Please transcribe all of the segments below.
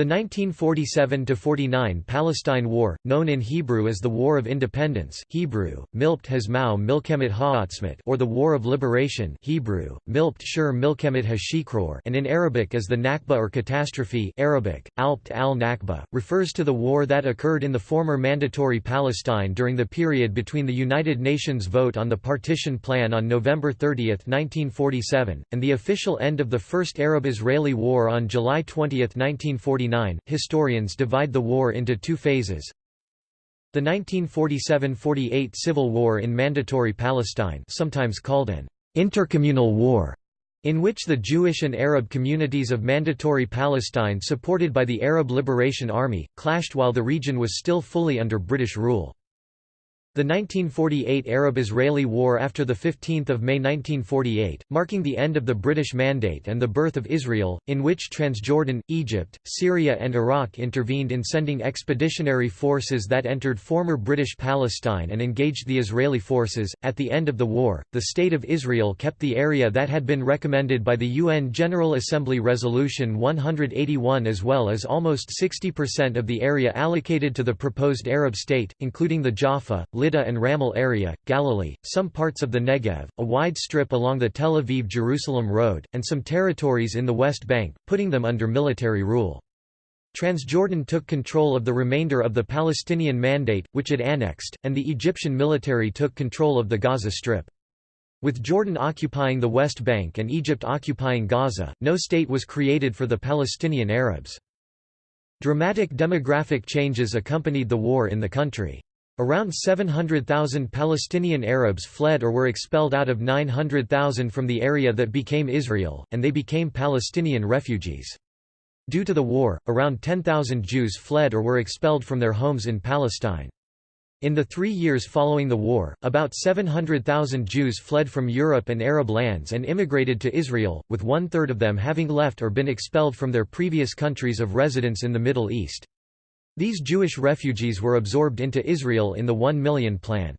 The 1947–49 Palestine War, known in Hebrew as the War of Independence Hebrew, Milpt Hazmau Milkemet Ha'atzmut or the War of Liberation Hebrew, Milpt Shur Milkemet Hashikroor and in Arabic as the Nakba or catastrophe Arabic, Alpt al-Nakba, refers to the war that occurred in the former Mandatory Palestine during the period between the United Nations vote on the partition plan on November 30, 1947, and the official end of the First Arab-Israeli War on July 20, 1947 Historians divide the war into two phases. The 1947–48 Civil War in Mandatory Palestine sometimes called an intercommunal war, in which the Jewish and Arab communities of Mandatory Palestine supported by the Arab Liberation Army, clashed while the region was still fully under British rule. The 1948 Arab-Israeli War after 15 May 1948, marking the end of the British Mandate and the birth of Israel, in which Transjordan, Egypt, Syria and Iraq intervened in sending expeditionary forces that entered former British Palestine and engaged the Israeli forces. At the end of the war, the State of Israel kept the area that had been recommended by the UN General Assembly Resolution 181 as well as almost 60% of the area allocated to the proposed Arab state, including the Jaffa, Lydda and Ramle area, Galilee, some parts of the Negev, a wide strip along the Tel Aviv-Jerusalem road, and some territories in the West Bank, putting them under military rule. Transjordan took control of the remainder of the Palestinian Mandate, which it annexed, and the Egyptian military took control of the Gaza Strip. With Jordan occupying the West Bank and Egypt occupying Gaza, no state was created for the Palestinian Arabs. Dramatic demographic changes accompanied the war in the country. Around 700,000 Palestinian Arabs fled or were expelled out of 900,000 from the area that became Israel, and they became Palestinian refugees. Due to the war, around 10,000 Jews fled or were expelled from their homes in Palestine. In the three years following the war, about 700,000 Jews fled from Europe and Arab lands and immigrated to Israel, with one-third of them having left or been expelled from their previous countries of residence in the Middle East. These Jewish refugees were absorbed into Israel in the One Million Plan.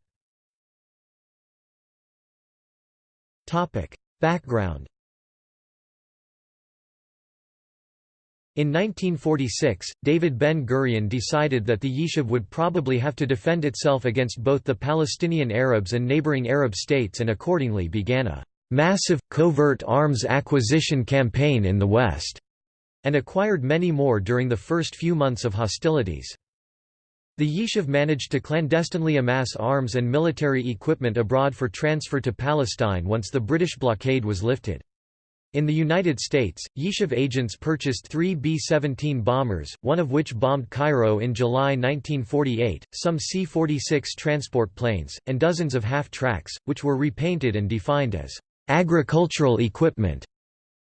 Background In 1946, David Ben-Gurion decided that the Yishuv would probably have to defend itself against both the Palestinian Arabs and neighboring Arab states and accordingly began a massive, covert arms acquisition campaign in the West and acquired many more during the first few months of hostilities. The Yishuv managed to clandestinely amass arms and military equipment abroad for transfer to Palestine once the British blockade was lifted. In the United States, Yishuv agents purchased three B-17 bombers, one of which bombed Cairo in July 1948, some C-46 transport planes, and dozens of half-tracks, which were repainted and defined as agricultural equipment.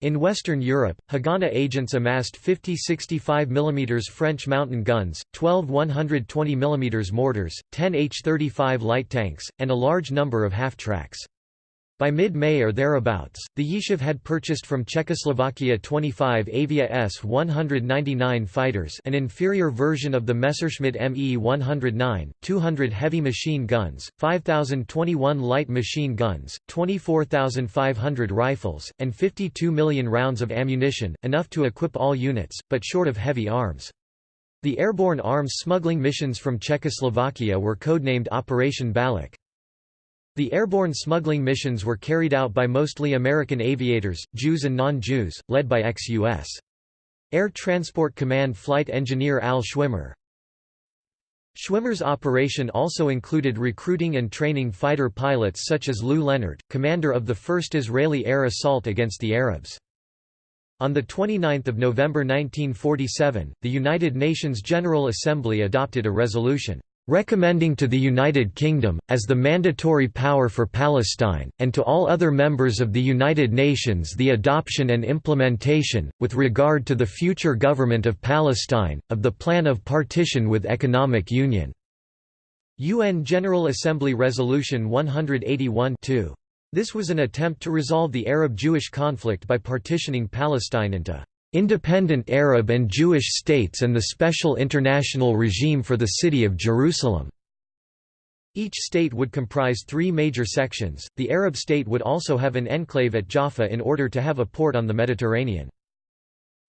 In Western Europe, Haganah agents amassed 50 65 mm French mountain guns, 12 120 mm mortars, 10 H-35 light tanks, and a large number of half-tracks. By mid-May or thereabouts, the Yishuv had purchased from Czechoslovakia 25 Avia S-199 fighters an inferior version of the Messerschmitt Me-109, 200 heavy machine guns, 5,021 light machine guns, 24,500 rifles, and 52 million rounds of ammunition, enough to equip all units, but short of heavy arms. The airborne arms smuggling missions from Czechoslovakia were codenamed Operation Balak. The airborne smuggling missions were carried out by mostly American aviators, Jews and non-Jews, led by ex-U.S. Air Transport Command flight engineer Al Schwimmer. Schwimmer's operation also included recruiting and training fighter pilots such as Lou Lenart, commander of the first Israeli air assault against the Arabs. On 29 November 1947, the United Nations General Assembly adopted a resolution recommending to the United Kingdom, as the mandatory power for Palestine, and to all other members of the United Nations the adoption and implementation, with regard to the future government of Palestine, of the Plan of Partition with Economic Union." UN General Assembly Resolution 181 -2. This was an attempt to resolve the Arab-Jewish conflict by partitioning Palestine into independent Arab and Jewish states and the special international regime for the city of Jerusalem. Each state would comprise three major sections. The Arab state would also have an enclave at Jaffa in order to have a port on the Mediterranean.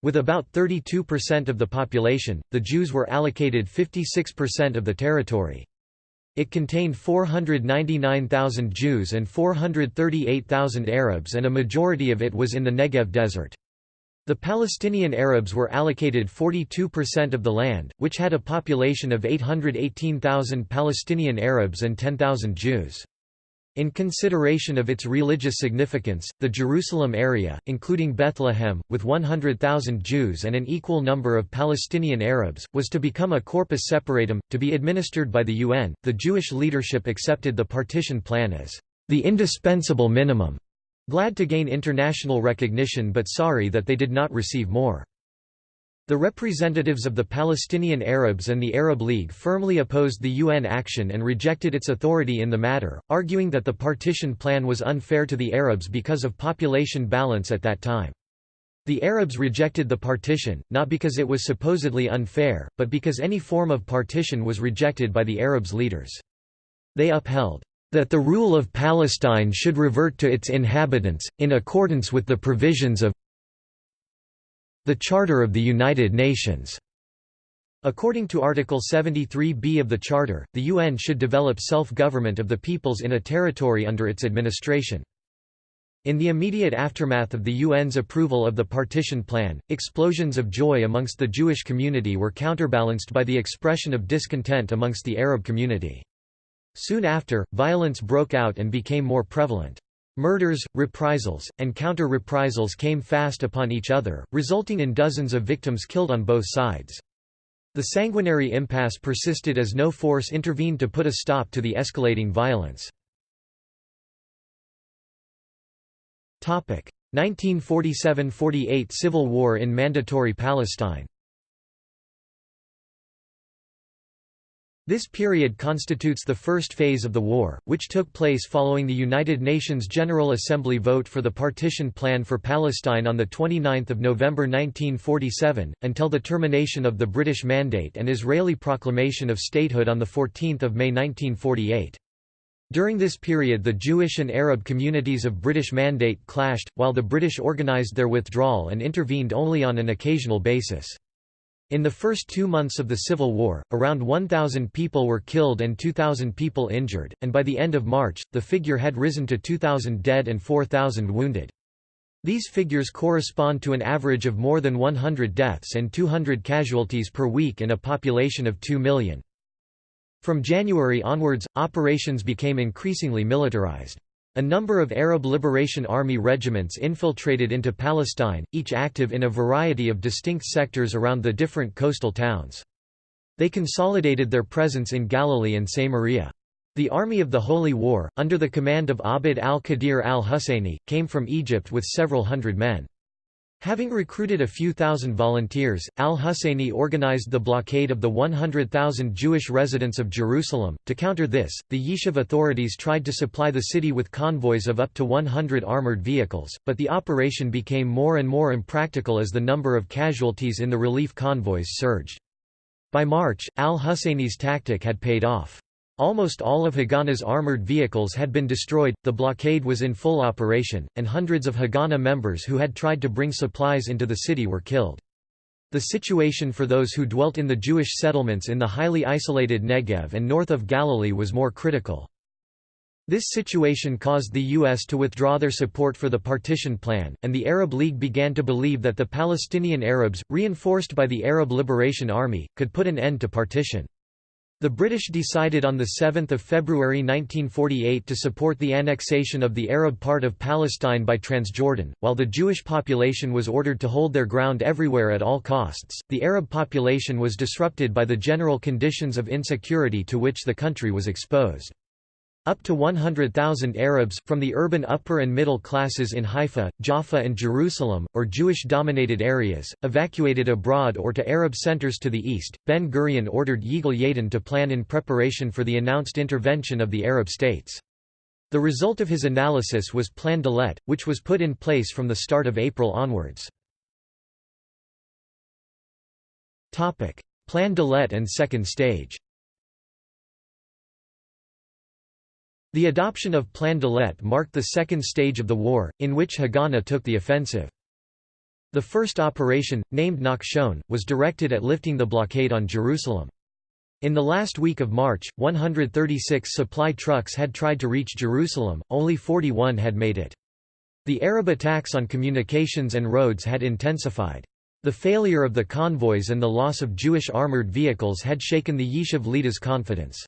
With about 32% of the population, the Jews were allocated 56% of the territory. It contained 499,000 Jews and 438,000 Arabs and a majority of it was in the Negev desert. The Palestinian Arabs were allocated 42% of the land, which had a population of 818,000 Palestinian Arabs and 10,000 Jews. In consideration of its religious significance, the Jerusalem area, including Bethlehem, with 100,000 Jews and an equal number of Palestinian Arabs, was to become a corpus separatum, to be administered by the UN. The Jewish leadership accepted the partition plan as the indispensable minimum, glad to gain international recognition but sorry that they did not receive more. The representatives of the Palestinian Arabs and the Arab League firmly opposed the UN action and rejected its authority in the matter, arguing that the partition plan was unfair to the Arabs because of population balance at that time. The Arabs rejected the partition, not because it was supposedly unfair, but because any form of partition was rejected by the Arabs' leaders. They upheld that the rule of Palestine should revert to its inhabitants, in accordance with the provisions of the Charter of the United Nations. According to Article 73b of the Charter, the UN should develop self-government of the peoples in a territory under its administration. In the immediate aftermath of the UN's approval of the partition plan, explosions of joy amongst the Jewish community were counterbalanced by the expression of discontent amongst the Arab community. Soon after, violence broke out and became more prevalent. Murders, reprisals, and counter-reprisals came fast upon each other, resulting in dozens of victims killed on both sides. The sanguinary impasse persisted as no force intervened to put a stop to the escalating violence. 1947–48 Civil War in Mandatory Palestine This period constitutes the first phase of the war, which took place following the United Nations General Assembly vote for the partition plan for Palestine on 29 November 1947, until the termination of the British Mandate and Israeli proclamation of statehood on 14 May 1948. During this period the Jewish and Arab communities of British Mandate clashed, while the British organised their withdrawal and intervened only on an occasional basis. In the first two months of the Civil War, around 1,000 people were killed and 2,000 people injured, and by the end of March, the figure had risen to 2,000 dead and 4,000 wounded. These figures correspond to an average of more than 100 deaths and 200 casualties per week in a population of 2 million. From January onwards, operations became increasingly militarized. A number of Arab Liberation Army regiments infiltrated into Palestine, each active in a variety of distinct sectors around the different coastal towns. They consolidated their presence in Galilee and Samaria. The Army of the Holy War, under the command of Abd al-Qadir al-Husseini, came from Egypt with several hundred men. Having recruited a few thousand volunteers, al-Husseini organized the blockade of the 100,000 Jewish residents of Jerusalem. To counter this, the Yishuv authorities tried to supply the city with convoys of up to 100 armored vehicles, but the operation became more and more impractical as the number of casualties in the relief convoys surged. By March, al-Husseini's tactic had paid off. Almost all of Haganah's armored vehicles had been destroyed, the blockade was in full operation, and hundreds of Haganah members who had tried to bring supplies into the city were killed. The situation for those who dwelt in the Jewish settlements in the highly isolated Negev and north of Galilee was more critical. This situation caused the U.S. to withdraw their support for the partition plan, and the Arab League began to believe that the Palestinian Arabs, reinforced by the Arab Liberation Army, could put an end to partition. The British decided on 7 February 1948 to support the annexation of the Arab part of Palestine by Transjordan, while the Jewish population was ordered to hold their ground everywhere at all costs. The Arab population was disrupted by the general conditions of insecurity to which the country was exposed. Up to 100,000 Arabs, from the urban upper and middle classes in Haifa, Jaffa and Jerusalem, or Jewish-dominated areas, evacuated abroad or to Arab centers to the east. Ben Gurion ordered Yigal Yadin to plan in preparation for the announced intervention of the Arab states. The result of his analysis was Plan Dalet, which was put in place from the start of April onwards. Plan Dalet and second stage The adoption of Plan Dalet marked the second stage of the war, in which Haganah took the offensive. The first operation, named Nachshon, was directed at lifting the blockade on Jerusalem. In the last week of March, 136 supply trucks had tried to reach Jerusalem, only 41 had made it. The Arab attacks on communications and roads had intensified. The failure of the convoys and the loss of Jewish armored vehicles had shaken the Yishuv leaders' confidence.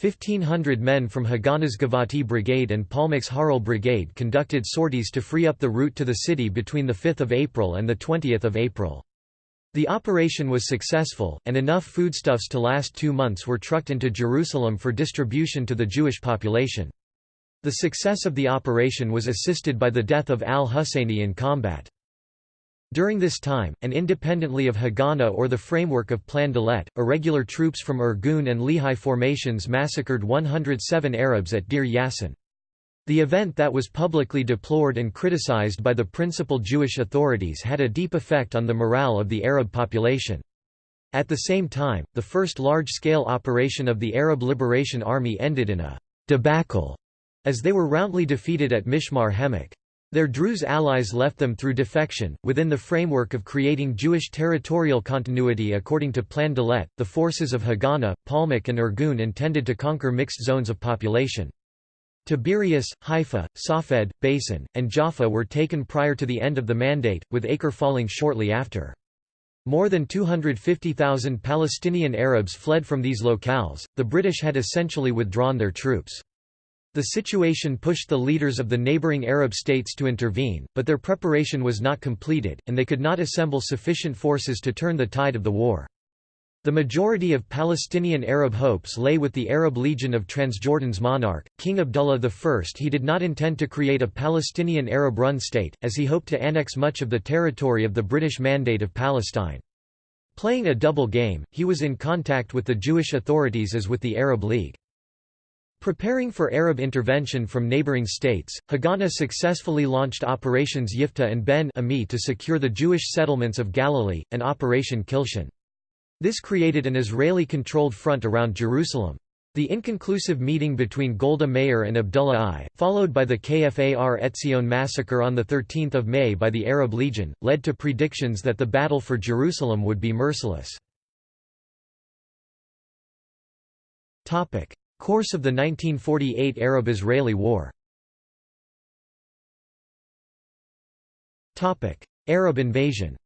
1,500 men from Haganah's Givati Brigade and Palmach's Harel Brigade conducted sorties to free up the route to the city between 5 April and 20 April. The operation was successful, and enough foodstuffs to last two months were trucked into Jerusalem for distribution to the Jewish population. The success of the operation was assisted by the death of al-Husseini in combat. During this time, and independently of Haganah or the framework of Plan Dalet, irregular troops from Irgun and Lehi formations massacred 107 Arabs at Deir Yassin. The event that was publicly deplored and criticized by the principal Jewish authorities had a deep effect on the morale of the Arab population. At the same time, the first large-scale operation of the Arab Liberation Army ended in a debacle, as they were roundly defeated at Mishmar HaEmek. Their Druze allies left them through defection. Within the framework of creating Jewish territorial continuity according to Plan Dalet, the forces of Haganah, Palmach, and Irgun intended to conquer mixed zones of population. Tiberias, Haifa, Safed, Beisan, and Jaffa were taken prior to the end of the mandate, with Acre falling shortly after. More than 250,000 Palestinian Arabs fled from these locales, the British had essentially withdrawn their troops. The situation pushed the leaders of the neighboring Arab states to intervene, but their preparation was not completed, and they could not assemble sufficient forces to turn the tide of the war. The majority of Palestinian Arab hopes lay with the Arab Legion of Transjordan's monarch, King Abdullah I. He did not intend to create a Palestinian Arab-run state, as he hoped to annex much of the territory of the British Mandate of Palestine. Playing a double game, he was in contact with the Jewish authorities as with the Arab League. Preparing for Arab intervention from neighboring states, Haganah successfully launched Operations Yifta and Ben Ami to secure the Jewish settlements of Galilee, and Operation Kilshon. This created an Israeli-controlled front around Jerusalem. The inconclusive meeting between Golda Meir and Abdullah I, followed by the Kfar Etzion massacre on 13 May by the Arab Legion, led to predictions that the battle for Jerusalem would be merciless. Course of the 1948 Arab-Israeli War Arab invasion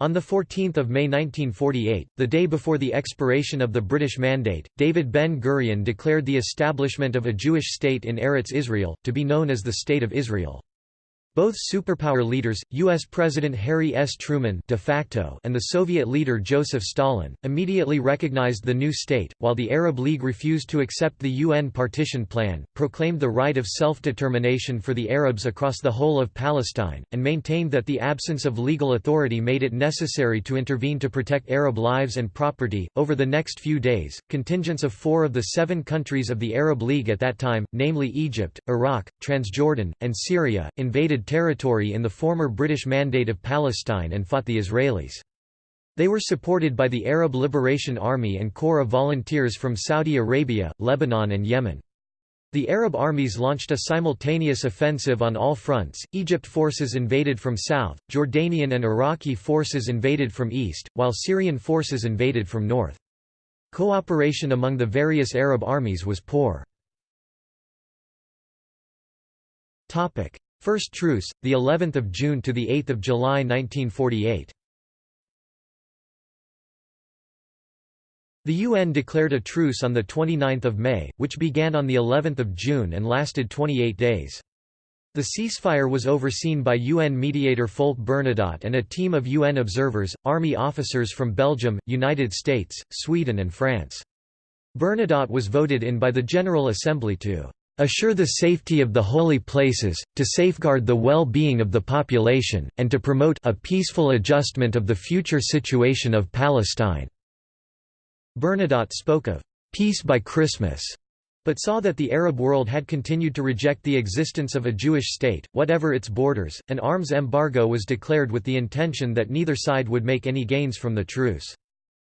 On 14 May 1948, the day before the expiration of the British Mandate, David Ben-Gurion declared the establishment of a Jewish state in Eretz Israel, to be known as the State of Israel. Both superpower leaders, U.S. President Harry S. Truman de facto and the Soviet leader Joseph Stalin, immediately recognized the new state, while the Arab League refused to accept the UN partition plan, proclaimed the right of self-determination for the Arabs across the whole of Palestine, and maintained that the absence of legal authority made it necessary to intervene to protect Arab lives and property. Over the next few days, contingents of four of the seven countries of the Arab League at that time, namely Egypt, Iraq, Transjordan, and Syria, invaded territory in the former British Mandate of Palestine and fought the Israelis. They were supported by the Arab Liberation Army and Corps of Volunteers from Saudi Arabia, Lebanon and Yemen. The Arab armies launched a simultaneous offensive on all fronts, Egypt forces invaded from south, Jordanian and Iraqi forces invaded from east, while Syrian forces invaded from north. Cooperation among the various Arab armies was poor. First truce, the 11th of June to the 8th of July 1948. The UN declared a truce on the 29th of May, which began on the 11th of June and lasted 28 days. The ceasefire was overseen by UN mediator Folke Bernadotte and a team of UN observers, army officers from Belgium, United States, Sweden and France. Bernadotte was voted in by the General Assembly to assure the safety of the holy places, to safeguard the well-being of the population, and to promote a peaceful adjustment of the future situation of Palestine." Bernadotte spoke of «peace by Christmas», but saw that the Arab world had continued to reject the existence of a Jewish state, whatever its borders. An arms embargo was declared with the intention that neither side would make any gains from the truce.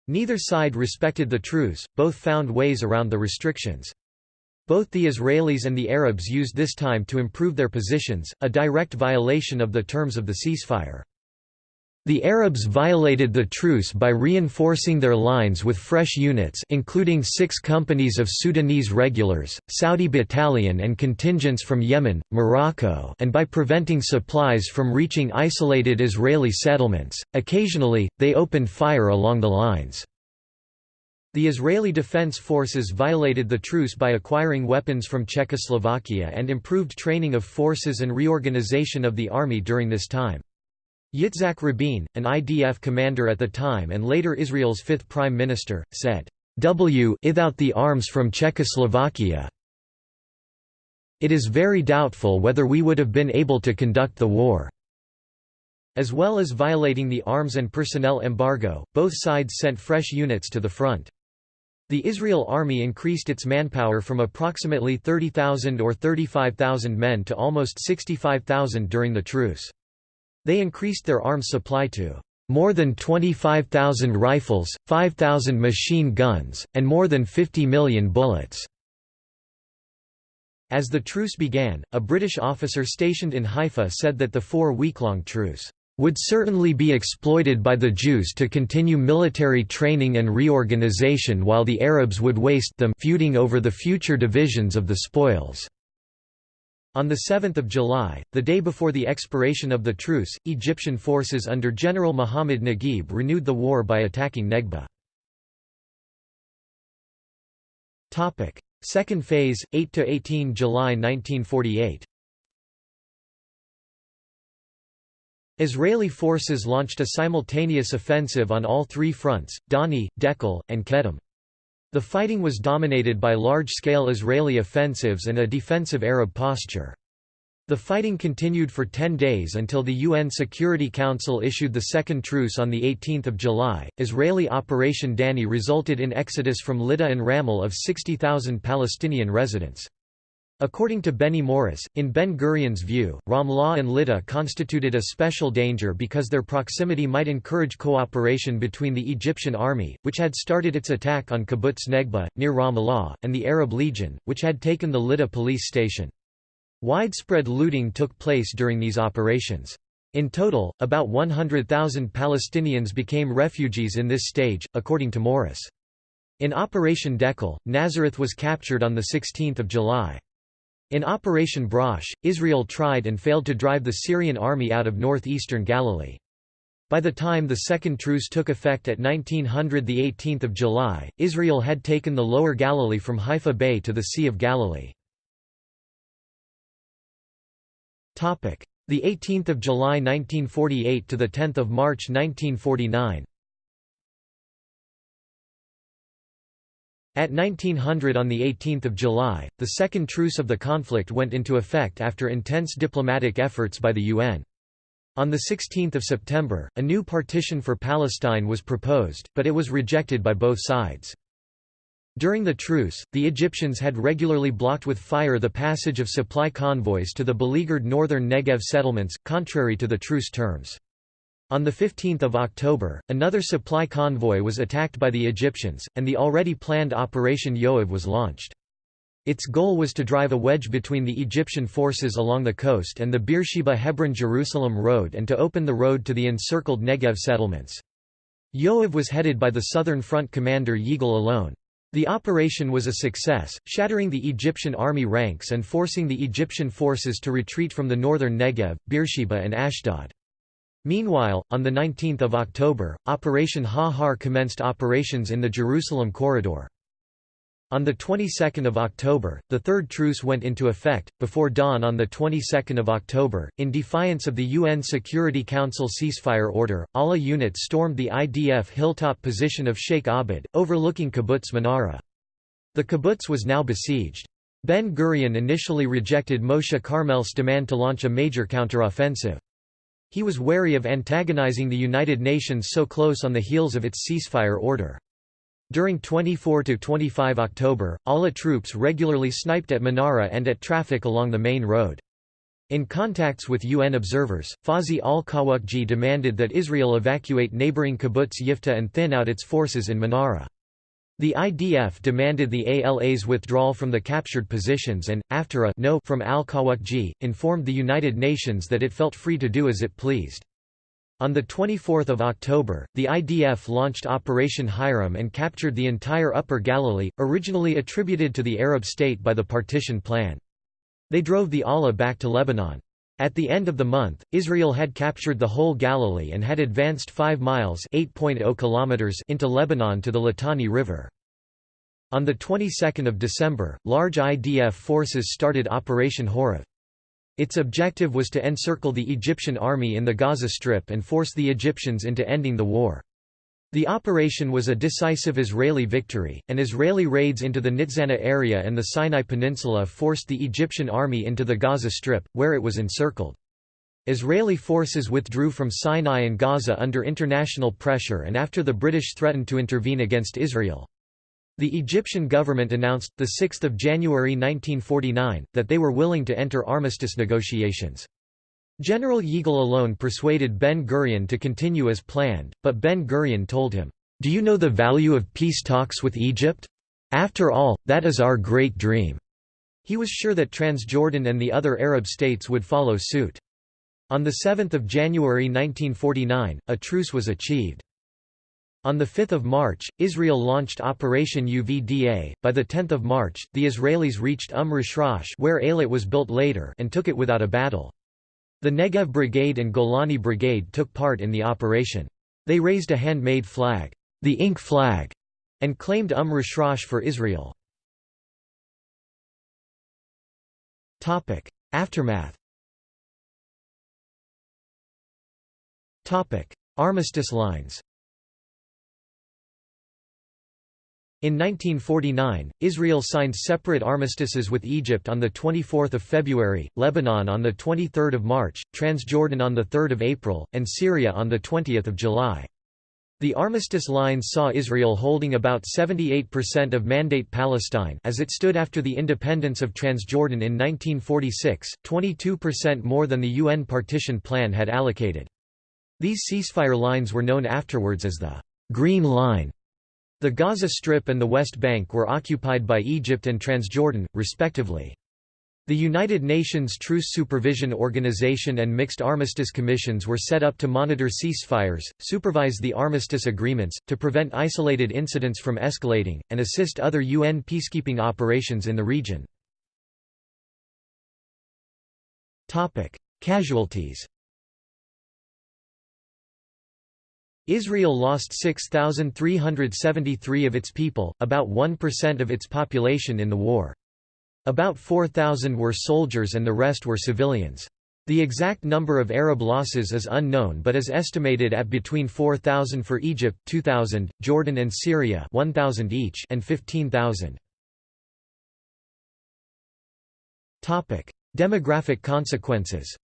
Neither side respected the truce, both found ways around the restrictions. Both the Israelis and the Arabs used this time to improve their positions, a direct violation of the terms of the ceasefire. The Arabs violated the truce by reinforcing their lines with fresh units including six companies of Sudanese regulars, Saudi battalion and contingents from Yemen, Morocco and by preventing supplies from reaching isolated Israeli settlements. Occasionally, they opened fire along the lines. The Israeli Defense Forces violated the truce by acquiring weapons from Czechoslovakia and improved training of forces and reorganization of the army during this time. Yitzhak Rabin, an IDF commander at the time and later Israel's fifth prime minister, said, "W without the arms from Czechoslovakia it is very doubtful whether we would have been able to conduct the war." As well as violating the arms and personnel embargo, both sides sent fresh units to the front. The Israel army increased its manpower from approximately 30,000 or 35,000 men to almost 65,000 during the truce. They increased their arms supply to more than 25,000 rifles, 5,000 machine guns, and more than 50 million bullets. As the truce began, a British officer stationed in Haifa said that the four-week-long truce would certainly be exploited by the Jews to continue military training and reorganization while the Arabs would waste them feuding over the future divisions of the spoils. On 7 July, the day before the expiration of the truce, Egyptian forces under General Muhammad Naguib renewed the war by attacking Negba. Second phase, 8–18 July 1948 Israeli forces launched a simultaneous offensive on all three fronts, Dani, Dekel, and Kedem. The fighting was dominated by large-scale Israeli offensives and a defensive Arab posture. The fighting continued for 10 days until the UN Security Council issued the second truce on 18 July. Israeli Operation Dani resulted in exodus from Lydda and Ramle of 60,000 Palestinian residents. According to Benny Morris, in Ben-Gurion's view, Ramle and Lydda constituted a special danger because their proximity might encourage cooperation between the Egyptian army, which had started its attack on Kibbutz Negba, near Ramallah, and the Arab Legion, which had taken the Lydda police station. Widespread looting took place during these operations. In total, about 100,000 Palestinians became refugees in this stage, according to Morris. In Operation Dekel, Nazareth was captured on 16 July. In Operation Brosh, Israel tried and failed to drive the Syrian army out of northeastern Galilee. By the time the second truce took effect at 1900 the 18th of July, Israel had taken the lower Galilee from Haifa Bay to the Sea of Galilee. Topic: The 18th of July 1948 to the 10th of March 1949. At 1900 on 18 July, the second truce of the conflict went into effect after intense diplomatic efforts by the UN. On 16 September, a new partition for Palestine was proposed, but it was rejected by both sides. During the truce, the Egyptians had regularly blocked with fire the passage of supply convoys to the beleaguered northern Negev settlements, contrary to the truce terms. On 15 October, another supply convoy was attacked by the Egyptians, and the already planned Operation Yoav was launched. Its goal was to drive a wedge between the Egyptian forces along the coast and the Beersheba-Hebron-Jerusalem road and to open the road to the encircled Negev settlements. Yoav was headed by the Southern Front commander Yigal Allon. The operation was a success, shattering the Egyptian army ranks and forcing the Egyptian forces to retreat from the northern Negev, Beersheba and Ashdod. Meanwhile, on 19 October, Operation Ha-Har commenced operations in the Jerusalem corridor. On the 22nd of October, the third truce went into effect. Before dawn on the 22nd of October, in defiance of the UN Security Council ceasefire order, ALA units stormed the IDF hilltop position of Sheikh Abed, overlooking Kibbutz Manara. The kibbutz was now besieged. Ben Gurion initially rejected Moshe Carmel's demand to launch a major counteroffensive. He was wary of antagonizing the United Nations so close on the heels of its ceasefire order. During 24–25 October, ALA troops regularly sniped at Manara and at traffic along the main road. In contacts with UN observers, Fawzi al-Qawuqji demanded that Israel evacuate neighboring kibbutz Yifta and thin out its forces in Manara. The IDF demanded the ALA's withdrawal from the captured positions and, after a no from al-Qawuqji, informed the United Nations that it felt free to do as it pleased. On 24 October, the IDF launched Operation Hiram and captured the entire Upper Galilee, originally attributed to the Arab state by the partition plan. They drove the ALA back to Lebanon. At the end of the month, Israel had captured the whole Galilee and had advanced 5 miles oh kilometers into Lebanon to the Litani River. On the 22nd of December, large IDF forces started Operation Horev. Its objective was to encircle the Egyptian army in the Gaza Strip and force the Egyptians into ending the war. The operation was a decisive Israeli victory, and Israeli raids into the Nitzana area and the Sinai Peninsula forced the Egyptian army into the Gaza Strip, where it was encircled. Israeli forces withdrew from Sinai and Gaza under international pressure and after the British threatened to intervene against Israel. The Egyptian government announced, 6 January 1949, that they were willing to enter armistice negotiations. General Yigal Allon persuaded Ben-Gurion to continue as planned, but Ben-Gurion told him, "'Do you know the value of peace talks with Egypt? After all, that is our great dream." He was sure that Transjordan and the other Arab states would follow suit. On 7 January 1949, a truce was achieved. On 5 March, Israel launched Operation UVDA. By 10 March, the Israelis reached Umm Rishrash where Eilat was built later and took it without a battle. The Negev Brigade and Golani Brigade took part in the operation. They raised a handmade flag, the ink flag, and claimed Umm Rishrash for Israel. Aftermath Armistice lines In 1949, Israel signed separate armistices with Egypt on 24 February, Lebanon on 23 March, Transjordan on 3 April, and Syria on 20 July. The armistice lines saw Israel holding about 78% of Mandate Palestine as it stood after the independence of Transjordan in 1946, 22% more than the UN partition plan had allocated. These ceasefire lines were known afterwards as the «Green Line». The Gaza Strip and the West Bank were occupied by Egypt and Transjordan, respectively. The United Nations Truce Supervision Organization and Mixed Armistice Commissions were set up to monitor ceasefires, supervise the armistice agreements, to prevent isolated incidents from escalating, and assist other UN peacekeeping operations in the region. Casualties Israel lost 6,373 of its people, about 1% of its population in the war. About 4,000 were soldiers and the rest were civilians. The exact number of Arab losses is unknown but is estimated at between 4,000 for Egypt 2,000, Jordan and Syria 1,000 each and 15,000. Demographic consequences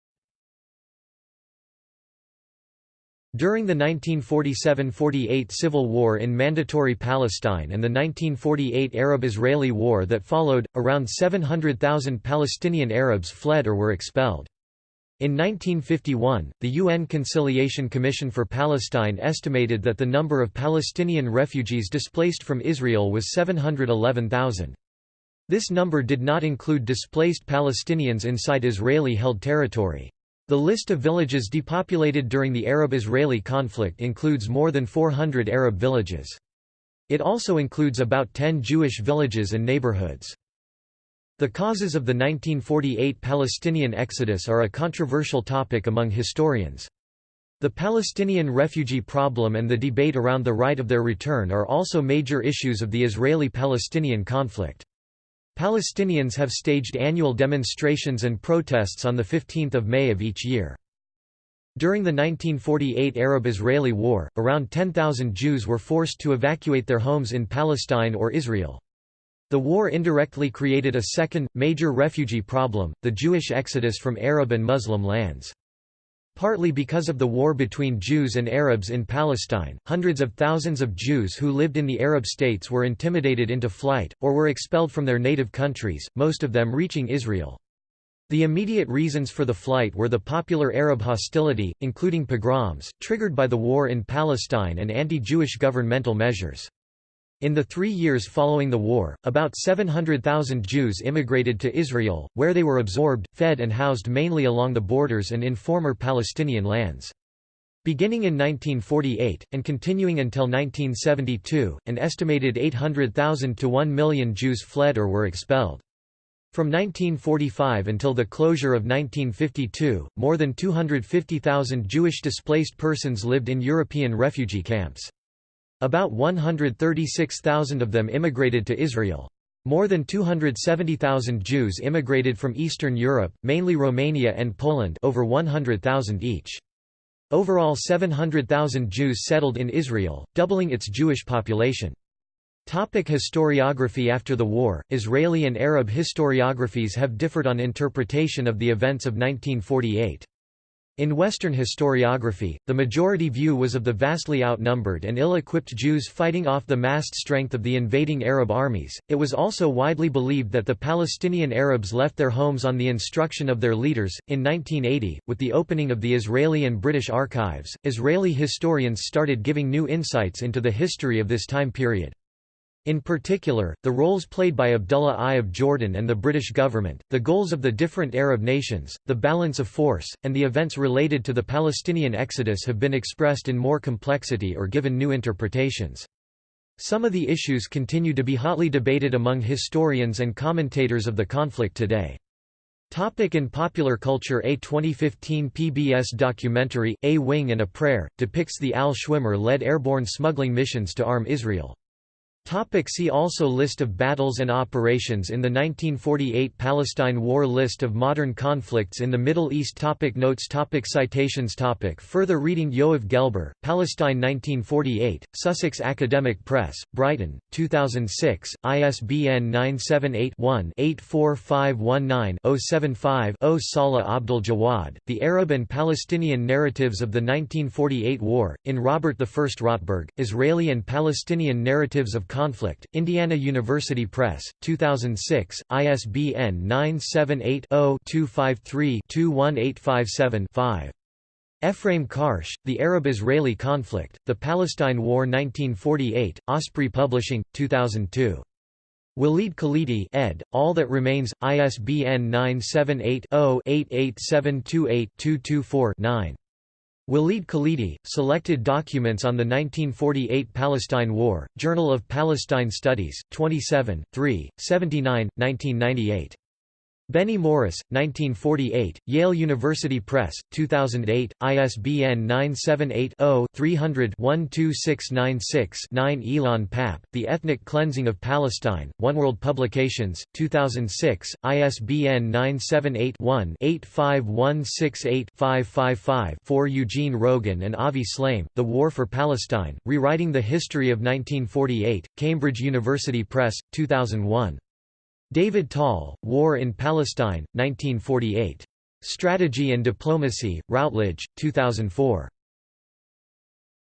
During the 1947–48 civil war in Mandatory Palestine and the 1948 Arab–Israeli war that followed, around 700,000 Palestinian Arabs fled or were expelled. In 1951, the UN Conciliation Commission for Palestine estimated that the number of Palestinian refugees displaced from Israel was 711,000. This number did not include displaced Palestinians inside Israeli-held territory. The list of villages depopulated during the Arab-Israeli conflict includes more than 400 Arab villages. It also includes about 10 Jewish villages and neighborhoods. The causes of the 1948 Palestinian exodus are a controversial topic among historians. The Palestinian refugee problem and the debate around the right of their return are also major issues of the Israeli-Palestinian conflict. Palestinians have staged annual demonstrations and protests on 15 May of each year. During the 1948 Arab-Israeli War, around 10,000 Jews were forced to evacuate their homes in Palestine or Israel. The war indirectly created a second, major refugee problem, the Jewish exodus from Arab and Muslim lands. Partly because of the war between Jews and Arabs in Palestine, hundreds of thousands of Jews who lived in the Arab states were intimidated into flight, or were expelled from their native countries, most of them reaching Israel. The immediate reasons for the flight were the popular Arab hostility, including pogroms, triggered by the war in Palestine and anti-Jewish governmental measures. In the three years following the war, about 700,000 Jews immigrated to Israel, where they were absorbed, fed and housed mainly along the borders and in former Palestinian lands. Beginning in 1948, and continuing until 1972, an estimated 800,000 to 1 million Jews fled or were expelled. From 1945 until the closure of 1952, more than 250,000 Jewish displaced persons lived in European refugee camps. About 136,000 of them immigrated to Israel. More than 270,000 Jews immigrated from Eastern Europe, mainly Romania and Poland over 100,000 each. Overall 700,000 Jews settled in Israel, doubling its Jewish population. Topic historiography After the war, Israeli and Arab historiographies have differed on interpretation of the events of 1948. In Western historiography, the majority view was of the vastly outnumbered and ill-equipped Jews fighting off the massed strength of the invading Arab armies. It was also widely believed that the Palestinian Arabs left their homes on the instruction of their leaders. In 1980, with the opening of the Israeli and British archives, Israeli historians started giving new insights into the history of this time period. In particular, the roles played by Abdullah I of Jordan and the British government, the goals of the different Arab nations, the balance of force, and the events related to the Palestinian exodus have been expressed in more complexity or given new interpretations. Some of the issues continue to be hotly debated among historians and commentators of the conflict today. Topic in popular culture A 2015 PBS documentary, A Wing and a Prayer, depicts the Al Schwimmer-led airborne smuggling missions to arm Israel. Topic see also List of battles and operations in the 1948 Palestine War List of modern conflicts in the Middle East topic Notes topic Citations topic Further reading Yoav Gelber, Palestine 1948, Sussex Academic Press, Brighton, 2006, ISBN 978-1-84519-075-0 Salah Abdul Jawad, The Arab and Palestinian Narratives of the 1948 War, in Robert I Rotberg, Israeli and Palestinian Narratives of Conflict, Indiana University Press, 2006, ISBN 978-0-253-21857-5. Ephraim Karsh, The Arab-Israeli Conflict, The Palestine War 1948, Osprey Publishing, 2002. Walid Khalidi ed., All That Remains, ISBN 978 0 88728 224 9. Walid Khalidi, Selected Documents on the 1948 Palestine War, Journal of Palestine Studies, 27, 3, 79, 1998. Benny Morris, 1948, Yale University Press, 2008, ISBN 978-0-300-12696-9 Ilan Pappé, The Ethnic Cleansing of Palestine, Oneworld Publications, 2006, ISBN 978-1-85168-555-4 Eugene Rogan and Avi Shlaim, The War for Palestine, Rewriting the History of 1948, Cambridge University Press, 2001. David Tal, War in Palestine, 1948. Strategy and Diplomacy, Routledge, 2004.